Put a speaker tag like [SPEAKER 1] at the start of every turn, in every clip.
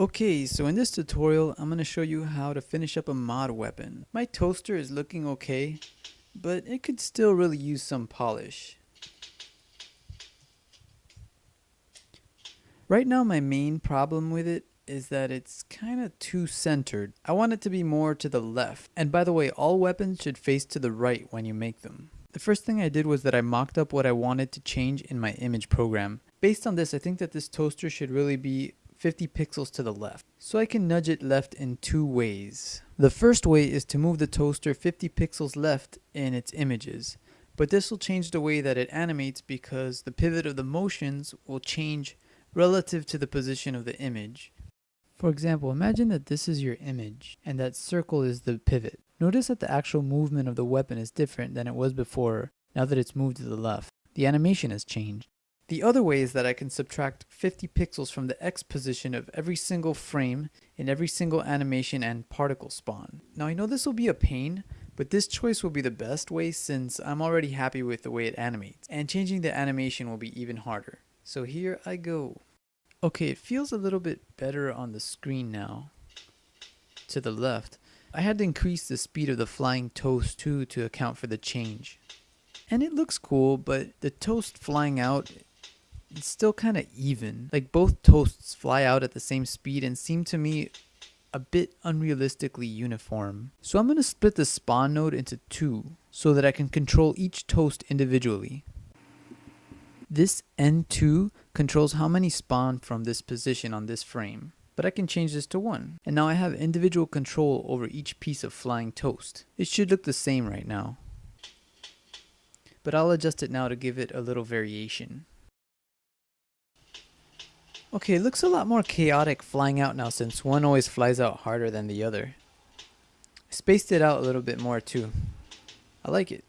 [SPEAKER 1] Okay, so in this tutorial, I'm going to show you how to finish up a mod weapon. My toaster is looking okay, but it could still really use some polish. Right now my main problem with it is that it's kind of too centered. I want it to be more to the left. And by the way, all weapons should face to the right when you make them. The first thing I did was that I mocked up what I wanted to change in my image program. Based on this, I think that this toaster should really be 50 pixels to the left. So I can nudge it left in two ways. The first way is to move the toaster 50 pixels left in its images. But this will change the way that it animates because the pivot of the motions will change relative to the position of the image. For example, imagine that this is your image and that circle is the pivot. Notice that the actual movement of the weapon is different than it was before now that it's moved to the left. The animation has changed. The other way is that I can subtract 50 pixels from the X position of every single frame in every single animation and particle spawn. Now I know this will be a pain, but this choice will be the best way since I'm already happy with the way it animates, and changing the animation will be even harder. So here I go. Okay, it feels a little bit better on the screen now. To the left. I had to increase the speed of the flying toast too to account for the change. And it looks cool, but the toast flying out it's still kind of even. Like both toasts fly out at the same speed and seem to me a bit unrealistically uniform. So I'm going to split the spawn node into two so that I can control each toast individually. This N2 controls how many spawn from this position on this frame, but I can change this to 1. And now I have individual control over each piece of flying toast. It should look the same right now. But I'll adjust it now to give it a little variation. Okay, it looks a lot more chaotic flying out now since one always flies out harder than the other. I spaced it out a little bit more too. I like it.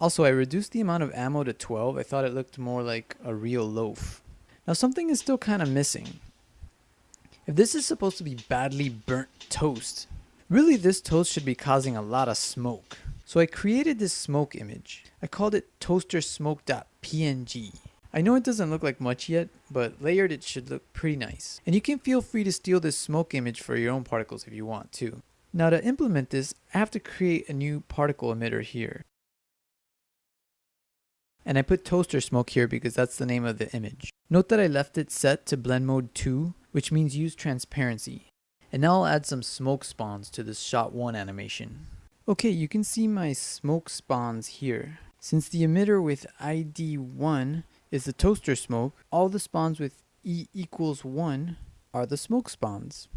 [SPEAKER 1] Also, I reduced the amount of ammo to 12. I thought it looked more like a real loaf. Now something is still kind of missing. If this is supposed to be badly burnt toast, really this toast should be causing a lot of smoke. So I created this smoke image. I called it toastersmoke.png. I know it doesn't look like much yet, but layered it should look pretty nice. And you can feel free to steal this smoke image for your own particles if you want to. Now to implement this, I have to create a new particle emitter here. And I put toaster smoke here because that's the name of the image. Note that I left it set to blend mode 2, which means use transparency. And now I'll add some smoke spawns to this shot 1 animation. Okay, you can see my smoke spawns here. Since the emitter with ID 1 is the toaster smoke. All the spawns with E equals 1 are the smoke spawns.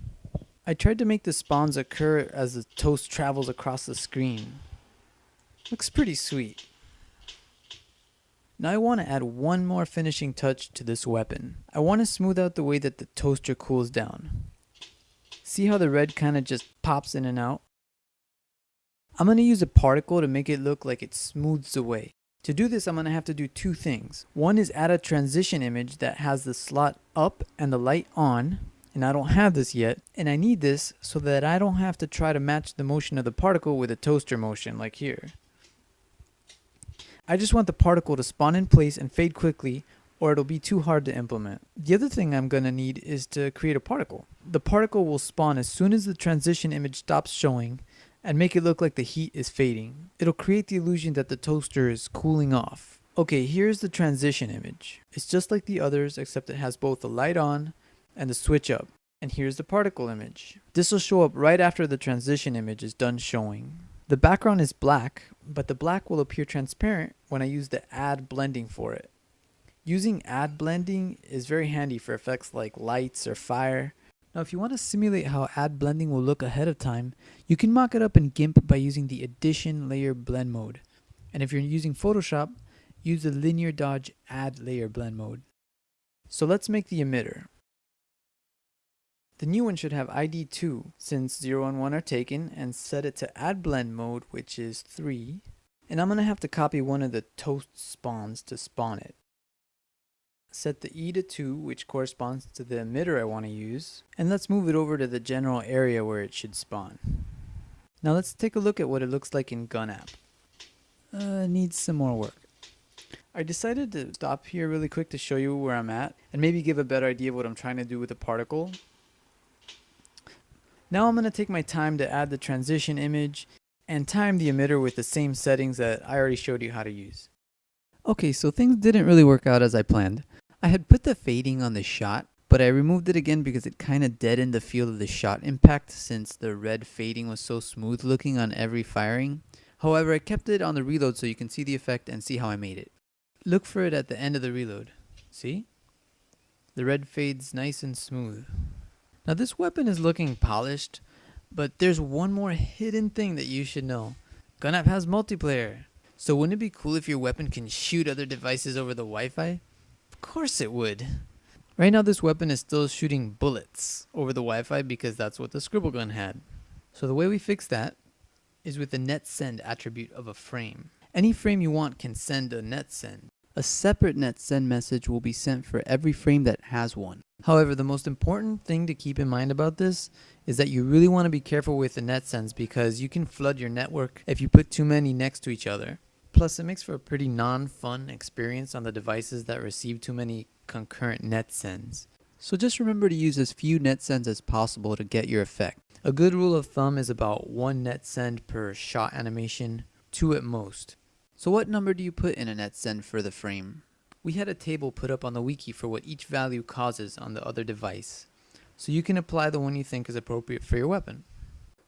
[SPEAKER 1] I tried to make the spawns occur as the toast travels across the screen. Looks pretty sweet. Now I want to add one more finishing touch to this weapon. I want to smooth out the way that the toaster cools down. See how the red kind of just pops in and out? I'm going to use a particle to make it look like it smooths away. To do this, I'm going to have to do two things. One is add a transition image that has the slot up and the light on, and I don't have this yet. And I need this so that I don't have to try to match the motion of the particle with a toaster motion like here. I just want the particle to spawn in place and fade quickly or it'll be too hard to implement. The other thing I'm going to need is to create a particle. The particle will spawn as soon as the transition image stops showing and make it look like the heat is fading. It'll create the illusion that the toaster is cooling off. Okay, here's the transition image. It's just like the others except it has both the light on and the switch up. And here's the particle image. This will show up right after the transition image is done showing. The background is black, but the black will appear transparent when I use the add blending for it. Using add blending is very handy for effects like lights or fire, now if you want to simulate how add blending will look ahead of time, you can mock it up in GIMP by using the addition layer blend mode. And if you're using Photoshop, use the linear dodge add layer blend mode. So let's make the emitter. The new one should have ID 2 since 0 and 1 are taken and set it to add blend mode which is 3. And I'm going to have to copy one of the toast spawns to spawn it set the E to 2, which corresponds to the emitter I want to use, and let's move it over to the general area where it should spawn. Now let's take a look at what it looks like in Gun App. Uh, needs some more work. I decided to stop here really quick to show you where I'm at, and maybe give a better idea of what I'm trying to do with the particle. Now I'm going to take my time to add the transition image and time the emitter with the same settings that I already showed you how to use. Okay, so things didn't really work out as I planned. I had put the fading on the shot, but I removed it again because it kind of deadened the feel of the shot impact since the red fading was so smooth looking on every firing. However, I kept it on the reload so you can see the effect and see how I made it. Look for it at the end of the reload. See? The red fades nice and smooth. Now this weapon is looking polished, but there's one more hidden thing that you should know. GunApp has multiplayer. So wouldn't it be cool if your weapon can shoot other devices over the Wi-Fi? Course it would. Right now this weapon is still shooting bullets over the Wi-Fi because that's what the scribble gun had. So the way we fix that is with the net send attribute of a frame. Any frame you want can send a net send. A separate net send message will be sent for every frame that has one. However, the most important thing to keep in mind about this is that you really want to be careful with the net sends because you can flood your network if you put too many next to each other. Plus, it makes for a pretty non-fun experience on the devices that receive too many concurrent net sends. So just remember to use as few net sends as possible to get your effect. A good rule of thumb is about one net send per shot animation, two at most. So what number do you put in a net send for the frame? We had a table put up on the wiki for what each value causes on the other device. So you can apply the one you think is appropriate for your weapon.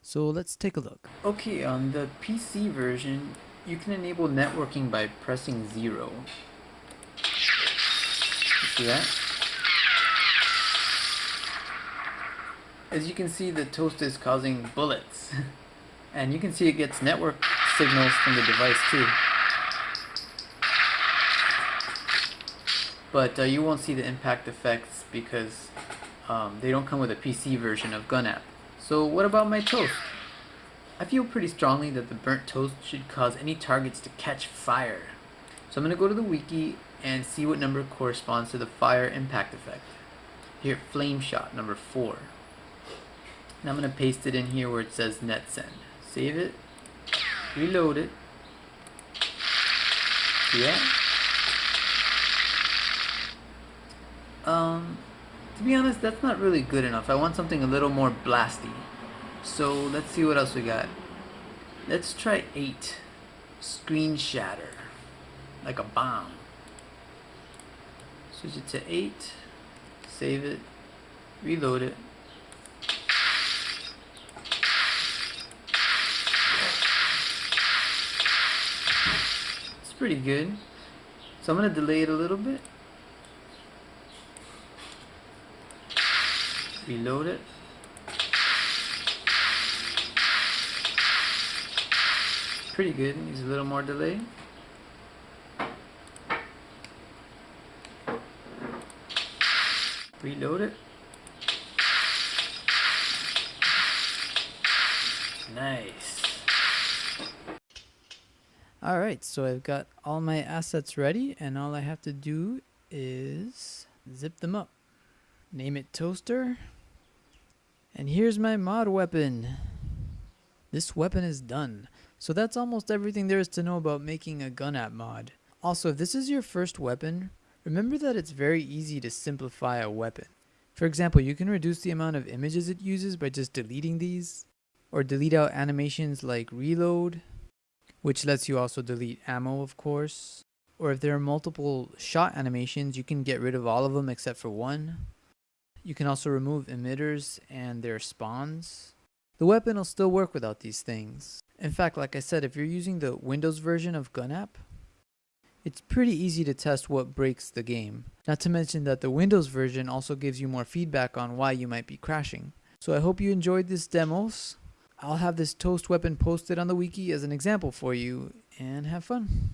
[SPEAKER 1] So let's take a look. Okay, on the PC version, you can enable networking by pressing 0. You see that? As you can see, the toast is causing bullets. and you can see it gets network signals from the device too. but uh, you won't see the impact effects because um, they don't come with a PC version of GunApp. So what about my toast? I feel pretty strongly that the burnt toast should cause any targets to catch fire. So I'm going to go to the wiki and see what number corresponds to the fire impact effect. Here, flame shot number 4. And I'm going to paste it in here where it says net send. Save it, reload it. Yeah. Um, to be honest, that's not really good enough. I want something a little more blasty. So let's see what else we got. Let's try 8. Screen shatter. Like a bomb. Switch it to 8. Save it. Reload it. It's pretty good. So I'm to delay it a little bit. reload it pretty good. Needs a little more delay. Reload it. Nice. Alright so I've got all my assets ready and all I have to do is zip them up. Name it toaster. And here's my mod weapon. This weapon is done. So that's almost everything there is to know about making a gun app mod. Also, if this is your first weapon, remember that it's very easy to simplify a weapon. For example, you can reduce the amount of images it uses by just deleting these, or delete out animations like reload, which lets you also delete ammo of course. Or if there are multiple shot animations, you can get rid of all of them except for one. You can also remove emitters and their spawns. The weapon will still work without these things. In fact, like I said, if you're using the Windows version of GunApp, it's pretty easy to test what breaks the game. Not to mention that the Windows version also gives you more feedback on why you might be crashing. So I hope you enjoyed this demos. I'll have this toast weapon posted on the wiki as an example for you, and have fun.